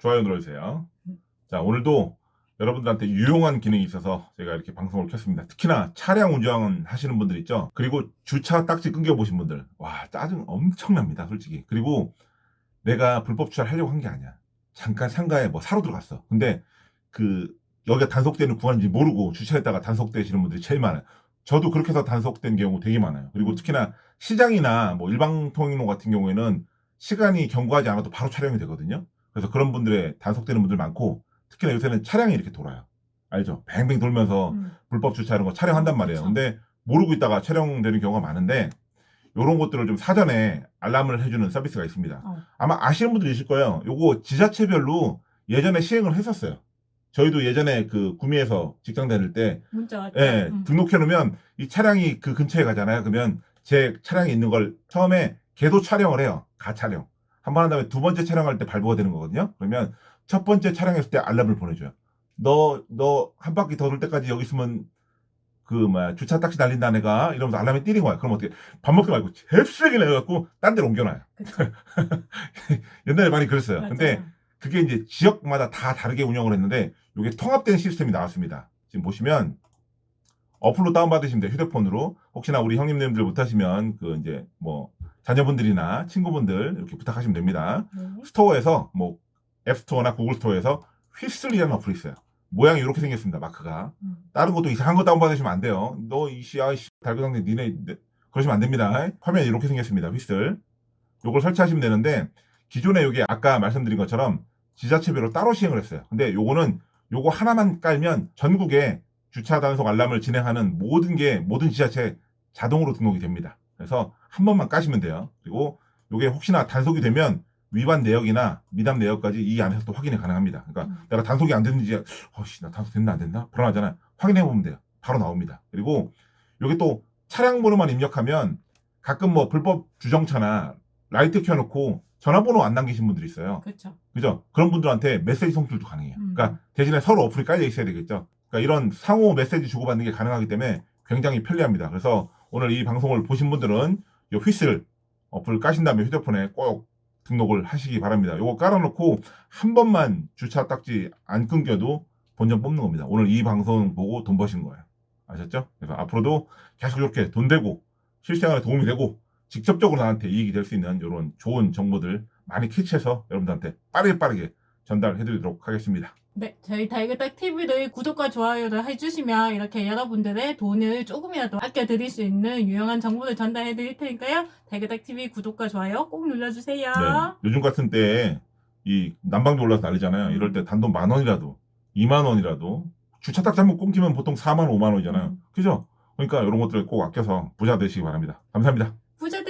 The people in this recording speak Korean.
좋아요 눌러주세요. 자, 오늘도 여러분들한테 유용한 기능이 있어서 제가 이렇게 방송을 켰습니다. 특히나 차량 운전 하시는 분들 있죠? 그리고 주차 딱지 끊겨보신 분들. 와, 짜증 엄청납니다, 솔직히. 그리고 내가 불법 주차를 하려고 한 게 아니야. 잠깐 상가에 뭐 사러 들어갔어. 근데 그, 여기가 단속되는 구간인지 모르고 주차했다가 단속되시는 분들이 제일 많아요. 저도 그렇게 해서 단속된 경우 되게 많아요. 그리고 특히나 시장이나 뭐 일방통행로 같은 경우에는 시간이 경과하지 않아도 바로 촬영이 되거든요. 그래서 그런 분들의 단속되는 분들 많고 특히나 요새는 차량이 이렇게 돌아요. 알죠? 뱅뱅 돌면서 음. 불법 주차 이런 거 촬영한단 말이에요. 그쵸. 근데 모르고 있다가 촬영되는 경우가 많은데 이런 것들을 좀 사전에 알람을 해주는 서비스가 있습니다. 어. 아마 아시는 분들이 있을 거예요. 요거 지자체별로 예전에 시행을 했었어요. 저희도 예전에 그 구미에서 직장 다닐 때 문자. 예, 음. 등록해 놓으면 이 차량이 그 근처에 가잖아요. 그러면 제 차량이 있는 걸 처음에 계도 촬영을 해요. 가 촬영. 한 번 한 다음에 두 번째 촬영할 때 발부가 되는 거거든요. 그러면 첫 번째 촬영했을 때 알람을 보내줘요. 너, 너 한 바퀴 더 돌 때까지 여기 있으면 그, 뭐야, 주차 딱지 날린다, 내가. 이러면서 알람이 뛰는 거야. 그럼 어떻게, 밥 먹지 말고, 잽쓰레기 내갖고, 딴 데로 옮겨놔요. 옛날에 많이 그랬어요. 맞아요. 근데 그게 이제 지역마다 다 다르게 운영을 했는데 이게 통합된 시스템이 나왔습니다. 지금 보시면 어플로 다운받으시면 돼요. 휴대폰으로. 혹시나 우리 형님들 못하시면 그 이제 뭐 자녀분들이나 친구분들 이렇게 부탁하시면 됩니다. 네. 스토어에서 뭐 앱스토어나 구글 스토어에서 휘슬이라는 어플이 있어요. 모양이 이렇게 생겼습니다. 마크가. 음. 다른 것도 이상한 거 다운받으시면 안 돼요. 너 이씨야 달그당대 니네 네, 그러시면 안 됩니다. 화면이 이렇게 생겼습니다. 휘슬. 요걸 설치하시면 되는데 기존에 여기 아까 말씀드린 것처럼 지자체별로 따로 시행을 했어요. 근데 요거는 요거 하나만 깔면 전국에 주차 단속 알람을 진행하는 모든 게 모든 지자체 자동으로 등록이 됩니다. 그래서 한 번만 까시면 돼요. 그리고 요게 혹시나 단속이 되면 위반 내역이나 미납 내역까지 이 안에서 또 확인이 가능합니다. 그러니까 음. 내가 단속이 안 됐는지 어씨 나 단속 됐나 안 됐나 불안하잖아요. 확인해 보면 돼요. 바로 나옵니다. 그리고 요게 또 차량 번호만 입력하면 가끔 뭐 불법 주정차나 라이트 켜놓고 전화번호 안 남기신 분들이 있어요. 그쵸. 그죠? 그런 분들한테 메시지 송출도 가능해요. 음. 그러니까 대신에 서로 어플이 깔려 있어야 되겠죠. 그러니까 이런 상호 메시지 주고받는 게 가능하기 때문에 굉장히 편리합니다. 그래서 오늘 이 방송을 보신 분들은 이 휘슬 어플 까신 다음에 휴대폰에 꼭 등록을 하시기 바랍니다. 요거 깔아놓고 한 번만 주차 딱지 안 끊겨도 본전 뽑는 겁니다. 오늘 이 방송 보고 돈 버신 거예요. 아셨죠? 그래서 앞으로도 계속 이렇게 돈 되고 실생활에 도움이 되고 직접적으로 나한테 이익이 될 수 있는 이런 좋은 정보들 많이 캐치해서 여러분들한테 빠르게 빠르게 전달해 드리도록 하겠습니다. 네, 저희 달그닥 TV를 구독과 좋아요를 해주시면 이렇게 여러분들의 돈을 조금이라도 아껴드릴 수 있는 유용한 정보를 전달해 드릴 테니까요. 달그닥 TV 구독과 좋아요 꼭 눌러주세요. 네. 요즘 같은 때에 이 난방비 올라서 난리잖아요. 이럴 때 단돈 만 원이라도 2만 원이라도 주차 딱 잘못 끊기면 보통 4만 원, 5만 원이잖아요. 음. 그죠? 그러니까 이런 것들을 꼭 아껴서 부자 되시기 바랍니다. 감사합니다. 부자